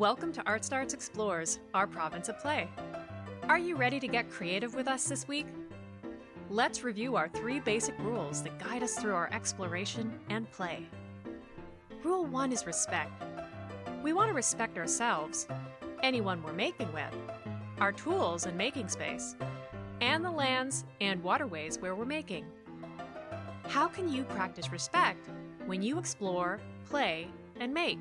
Welcome to Art Starts Explores, our province of play. Are you ready to get creative with us this week? Let's review our three basic rules that guide us through our exploration and play. Rule 1 is respect. We want to respect ourselves, anyone we're making with, our tools and making space, and the lands and waterways where we're making. How can you practice respect when you explore, play, and make?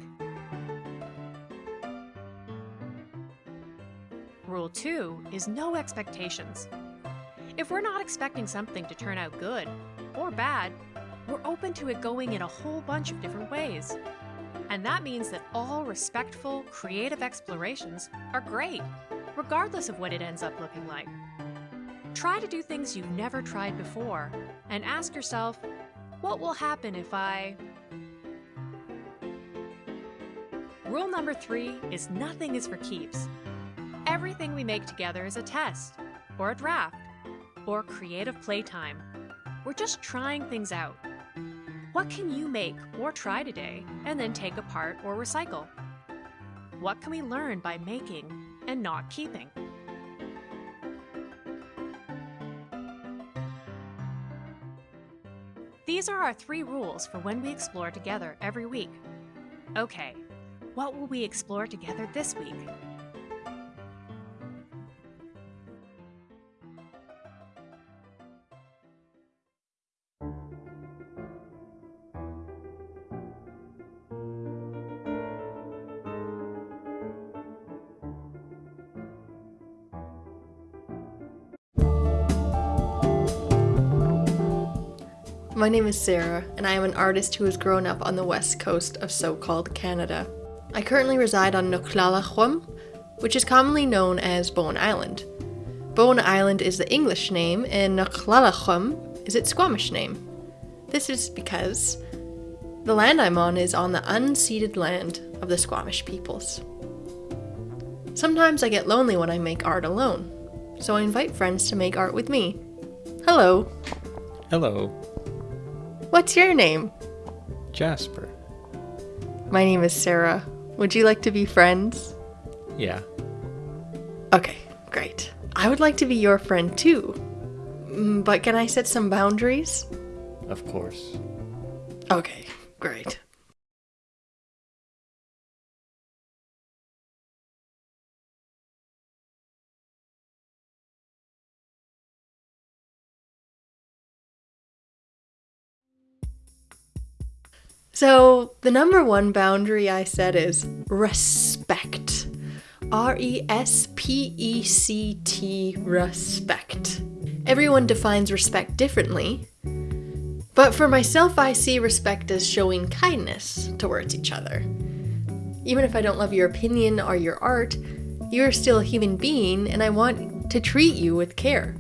Rule 2 is no expectations. If we're not expecting something to turn out good or bad, we're open to it going in a whole bunch of different ways. And that means that all respectful, creative explorations are great, regardless of what it ends up looking like. Try to do things you've never tried before and ask yourself, what will happen if I... Rule number three is nothing is for keeps. Everything we make together is a test, or a draft, or creative playtime. We're just trying things out. What can you make or try today and then take apart or recycle? What can we learn by making and not keeping? These are our three rules for when we explore together every week. Okay, what will we explore together this week? My name is Sarah, and I am an artist who has grown up on the west coast of so-called Canada. I currently reside on Nex̱wlélex̱wm, which is commonly known as Bowen Island. Bowen Island is the English name, and Nex̱wlélex̱wm is its Squamish name. This is because the land I'm on is on the unceded land of the Squamish peoples. Sometimes I get lonely when I make art alone, so I invite friends to make art with me. Hello. Hello, What's your name? Jasper. My name is Sarah. Would you like to be friends? Yeah, Okay, great. I would like to be your friend too. Mm, But can I set some boundaries? of course. Okay, great. So, the number one boundary I set is respect. R E S P E C T, respect. Everyone defines respect differently, but for myself, I see respect as showing kindness towards each other. Even if I don't love your opinion or your art, you're still a human being and I want to treat you with care.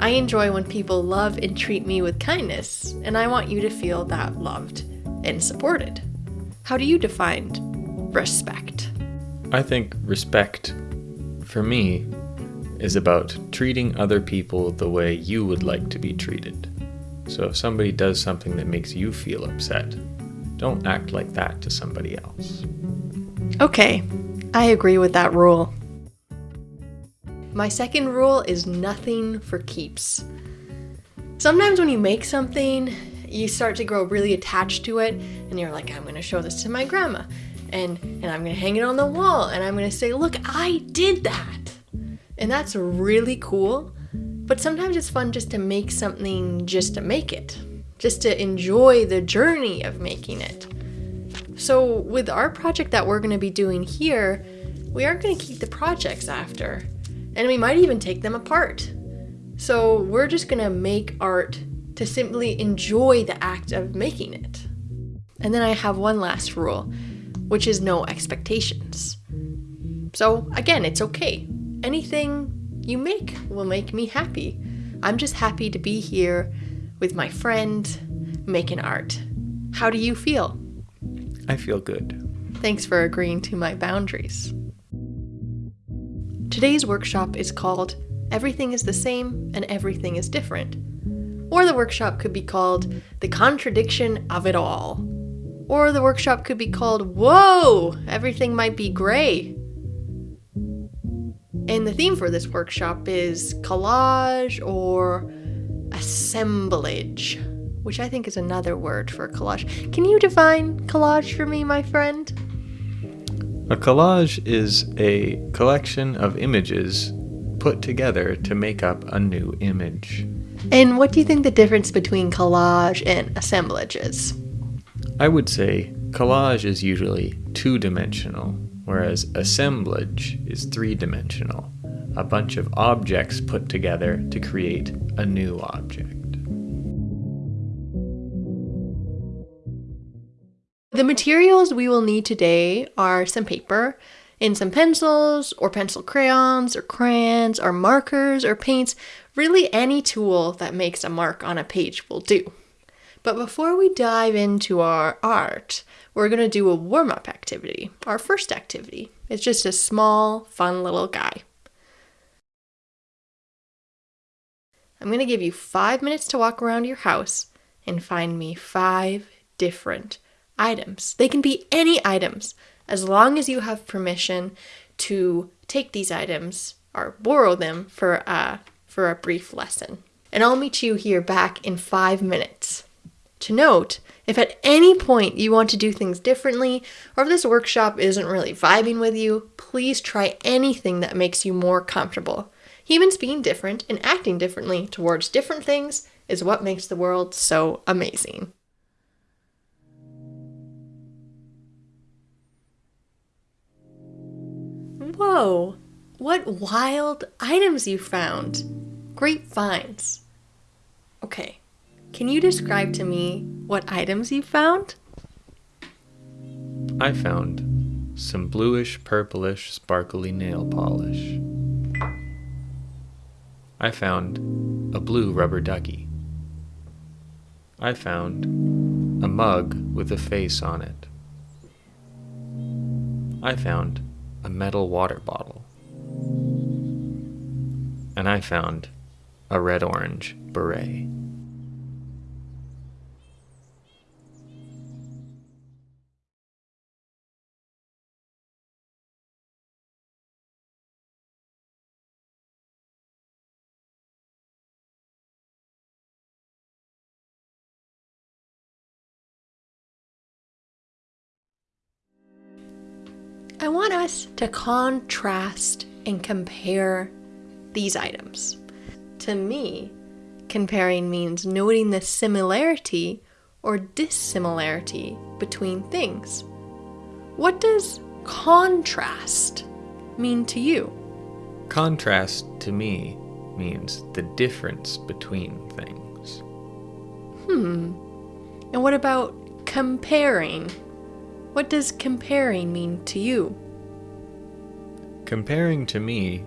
I enjoy when people love and treat me with kindness, and I want you to feel that loved and supported. How do you define respect? I think respect, for me, is about treating other people the way you would like to be treated. So if somebody does something that makes you feel upset, don't act like that to somebody else. Okay, I agree with that rule. My second rule is nothing for keeps. Sometimes when you make something, you start to grow really attached to it, and you're like, I'm gonna show this to my grandma, and, and I'm gonna hang it on the wall, and I'm gonna say, Look, I did that! And that's really cool, but sometimes it's fun just to make something just to make it, just to enjoy the journey of making it. So, with our project that we're going to be doing here, we aren't going to keep the projects after, and we might even take them apart. So, we're just going to make art to simply enjoy the act of making it. And then I have one last rule, which is no expectations. So, again, it's okay. Anything you make will make me happy. I'm just happy to be here with my friend making art. How do you feel? I feel good. Thanks for agreeing to my boundaries. Today's workshop is called Everything is the Same and Everything is Different. Or the workshop could be called The Contradiction of It All. Or the workshop could be called Whoa! Everything might be gray. And the theme for this workshop is collage or assemblage, which I think is another word for collage. Can you define collage for me, my friend? A collage is a collection of images put together to make up a new image. And what do you think the difference between collage and assemblage is? I would say collage is usually two dimensional, whereas assemblage is three dimensional a bunch of objects put together to create a new object. The materials we will need today are some paper and some pencils or pencil crayons or crayons or markers or paints. Really, any tool that makes a mark on a page will do. But before we dive into our art, we're going to do a warm up activity. Our first activity. It's just a small, fun little guy. I'm going to give you five minutes to walk around your house and find me five different items. They can be any items as long as you have permission to take these items or borrow them for a, for a brief lesson. And I'll meet you here back in five minutes. To note, if at any point you want to do things differently, or if this workshop isn't really vibing with you, please try anything that makes you more comfortable. Humans being different and acting differently towards different things is what makes the world so amazing. Whoa, what wild items you found! Great finds. Okay, can you describe to me what items you found? I found some bluish purplish sparkly nail polish. I found a blue rubber ducky. I found a mug with a face on it. I found a metal water bottle. And I found a red orange beret. I want us to contrast and compare these items. To me, comparing means noting the similarity or dissimilarity between things. What does contrast mean to you? Contrast to me means the difference between things. Hmm. And what about comparing? What does comparing mean to you? Comparing to me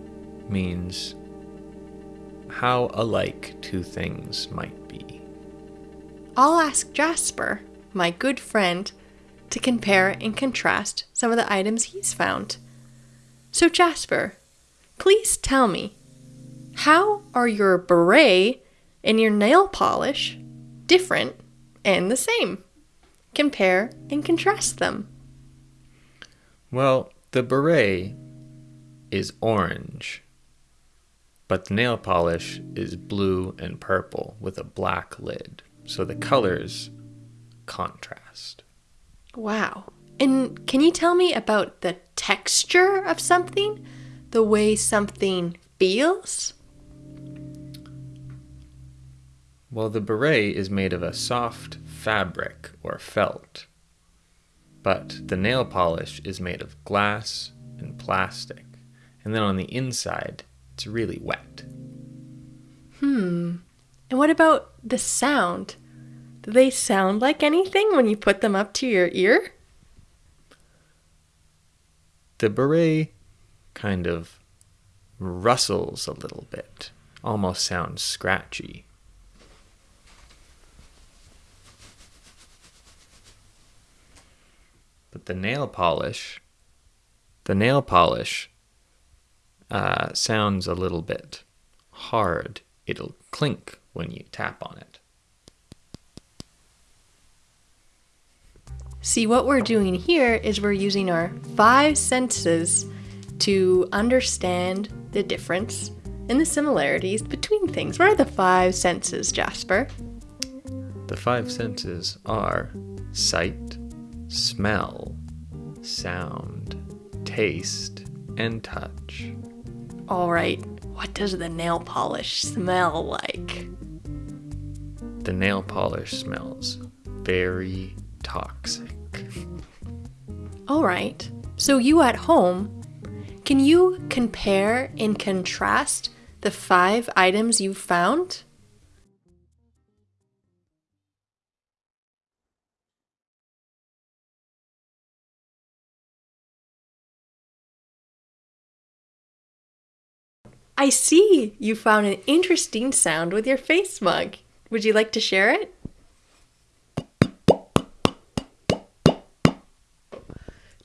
means how alike two things might be. I'll ask Jasper, my good friend, to compare and contrast some of the items he's found. So, Jasper, please tell me how are your beret and your nail polish different and the same? compare, and contrast them? Well, the beret is orange, but the nail polish is blue and purple with a black lid. So the colors contrast. Wow. And can you tell me about the texture of something? The way something feels? Well, the beret is made of a soft fabric or felt, but the nail polish is made of glass and plastic, and then on the inside, it's really wet. Hmm. And what about the sound? Do they sound like anything when you put them up to your ear? The beret kind of rustles a little bit, almost sounds scratchy. But the nail polish, the nail polish uh, sounds a little bit hard. It'll clink when you tap on it. See, what we're doing here is we're using our five senses to understand the difference and the similarities between things. What are the five senses, Jasper? The five senses are sight, smell, sound, taste, and touch. All right, what does the nail polish smell like? The nail polish smells very toxic. All right, so you at home, can you compare and contrast the five items you found? I see you found an interesting sound with your face mug. Would you like to share it?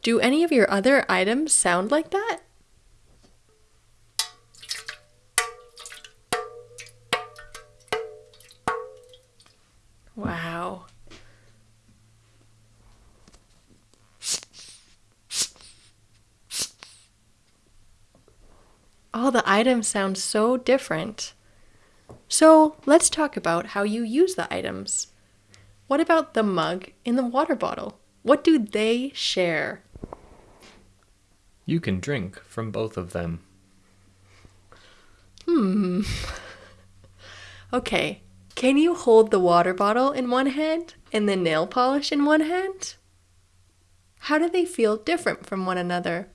Do any of your other items sound like that? Wow. All the items sound so different. So let's talk about how you use the items. What about the mug and the water bottle? What do they share? You can drink from both of them. Hmm. okay. Can you hold the water bottle in one hand and the nail polish in one hand? How do they feel different from one another?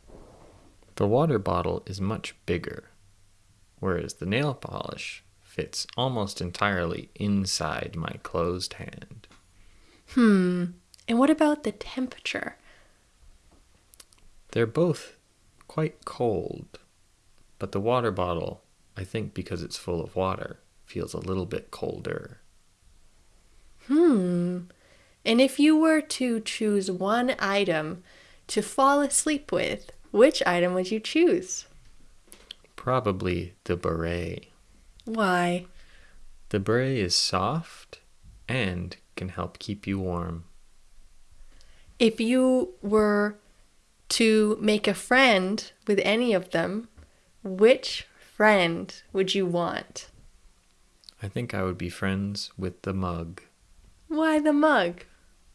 The water bottle is much bigger, whereas the nail polish fits almost entirely inside my closed hand. Hmm. And what about the temperature? They're both quite cold, but the water bottle, I think because it's full of water, feels a little bit colder. Hmm. And if you were to choose one item to fall asleep with, which item would you choose? Probably the beret. Why? The beret is soft and can help keep you warm. If you were to make a friend with any of them, which friend would you want? I think I would be friends with the mug. Why the mug?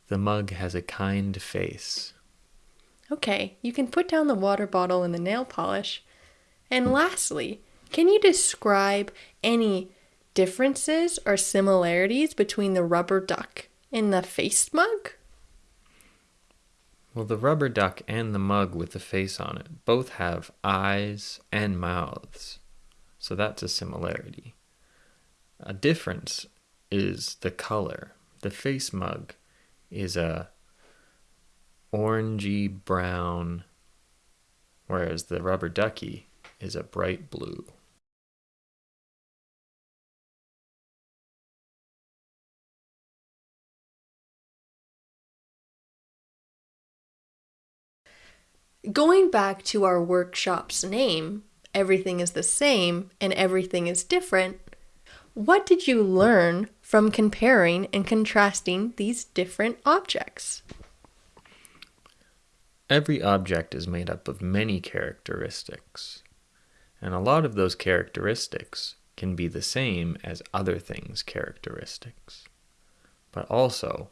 The mug has a kind face. Okay, you can put down the water bottle and the nail polish. And lastly, can you describe any differences or similarities between the rubber duck and the face mug? Well, the rubber duck and the mug with the face on it both have eyes and mouths. So that's a similarity. A difference is the color. The face mug is a orangey brown, whereas the rubber ducky is a bright blue. Going back to our workshop's name, Everything is the Same and Everything is Different, what did you learn from comparing and contrasting these different objects? Every object is made up of many characteristics, and a lot of those characteristics can be the same as other things' characteristics. But also,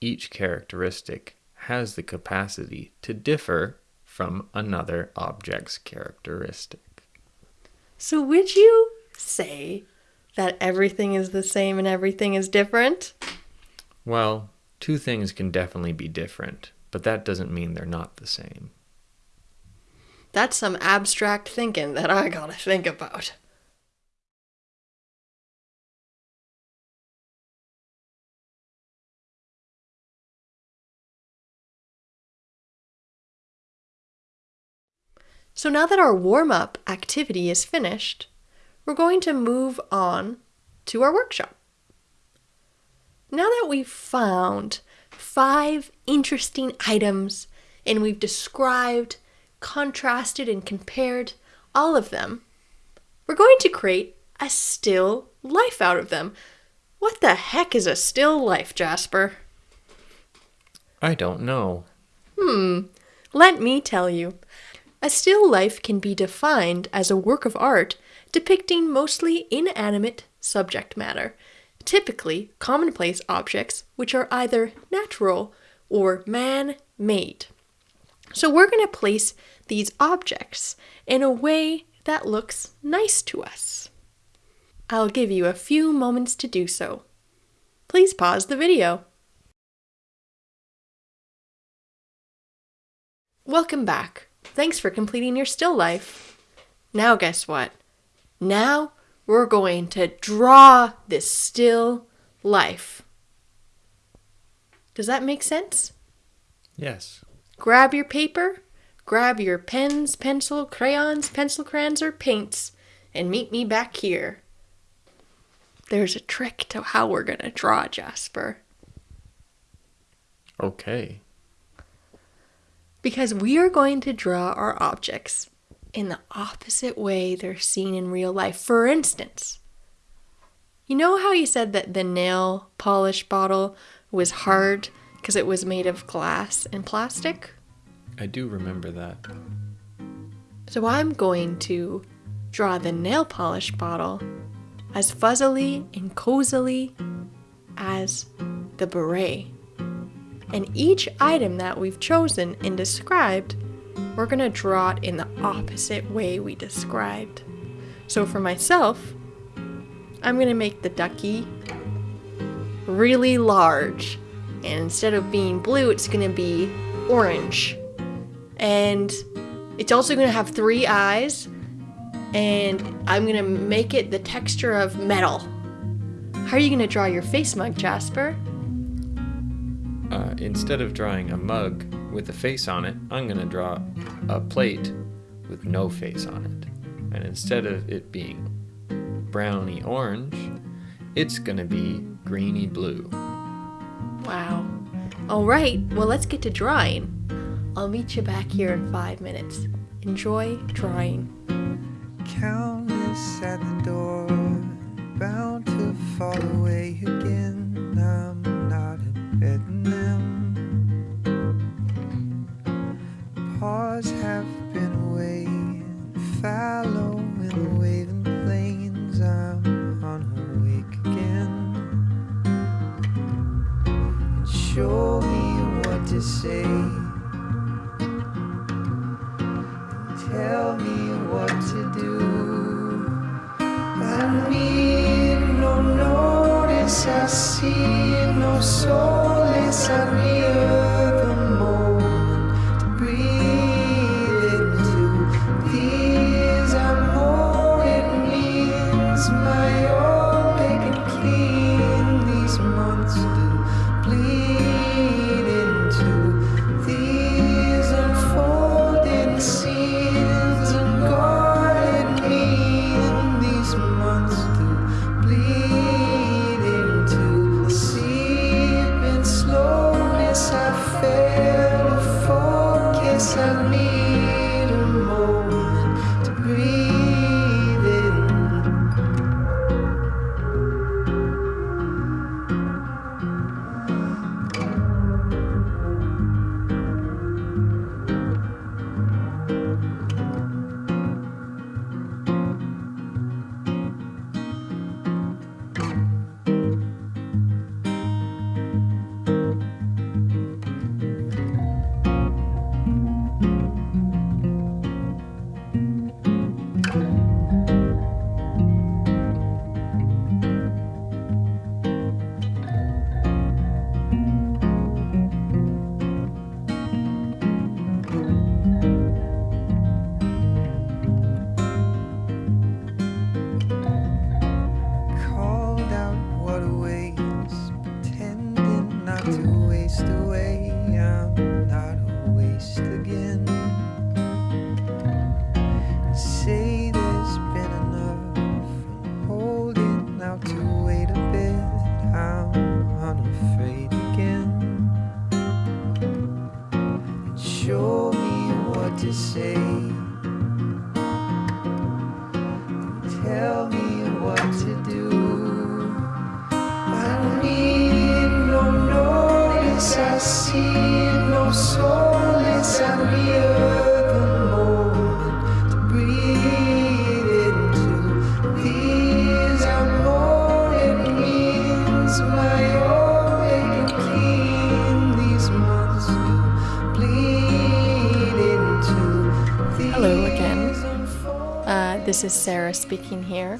each characteristic has the capacity to differ from another object's characteristic. So, would you say that everything is the same and everything is different? Well, two things can definitely be different, but that doesn't mean they're not the same. That's some abstract thinking that I gotta think about. So now that our warm up activity is finished, we're going to move on to our workshop. Now that we've found five interesting items and we've described, contrasted, and compared all of them, we're going to create a still life out of them. What the heck is a still life, Jasper? I don't know. Hmm, let me tell you. A still life can be defined as a work of art depicting mostly inanimate subject matter, typically commonplace objects which are either natural or man made. So we're going to place these objects in a way that looks nice to us. I'll give you a few moments to do so. Please pause the video. Welcome back. Thanks for completing your still life. Now, guess what? Now we're going to draw this still life. Does that make sense? Yes. Grab your paper, grab your pens, pencil, crayons, pencil crayons, or paints, and meet me back here. There's a trick to how we're going to draw, Jasper. Okay. Because we are going to draw our objects in the opposite way they're seen in real life. For instance, you know how you said that the nail polish bottle was hard because it was made of glass and plastic? I do remember that. So I'm going to draw the nail polish bottle as fuzzily and cozily as the beret. And each item that we've chosen and described, we're going to draw it in the opposite way we described. So for myself, I'm going to make the ducky really large. And instead of being blue, it's going to be orange. And it's also going to have three eyes. And I'm going to make it the texture of metal. How are you going to draw your face mug, Jasper? Uh, instead of drawing a mug with a face on it, I'm going to draw a plate with no face on it. And instead of it being browny orange, it's going to be greeny blue. Wow. All right, well, let's get to drawing. I'll meet you back here in five minutes. Enjoy drawing. Countless at the door, bound to fall away again. I'm not in bed Paws have been away, fallow in the waving plains. I'm on unawake again. And show me what to say. And Tell me what to do. I need no notice. I see no solace. I'm here show me what to say. This is Sarah speaking here.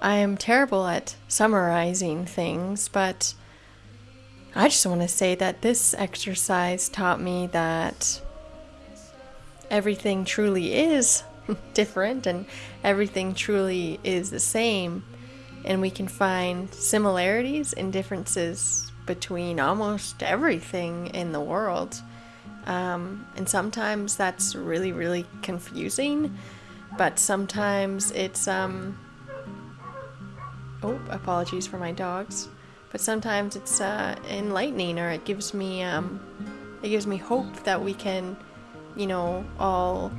I am terrible at summarizing things, but I just want to say that this exercise taught me that everything truly is different and everything truly is the same, and we can find similarities and differences between almost everything in the world. Um, and sometimes that's really, really confusing, but sometimes it's, um, oh, apologies for my dogs, but sometimes it's uh, enlightening or it gives me, um, it gives me hope that we can, you know, all,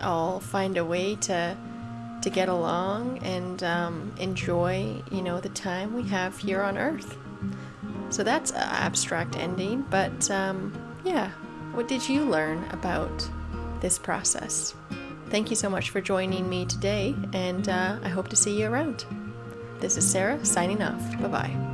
all find a way to, to get along and um, enjoy, you know, the time we have here on Earth. So that's an abstract ending, but um, yeah, what did you learn about this process? Thank you so much for joining me today, and uh, I hope to see you around. This is Sarah signing off. Bye bye.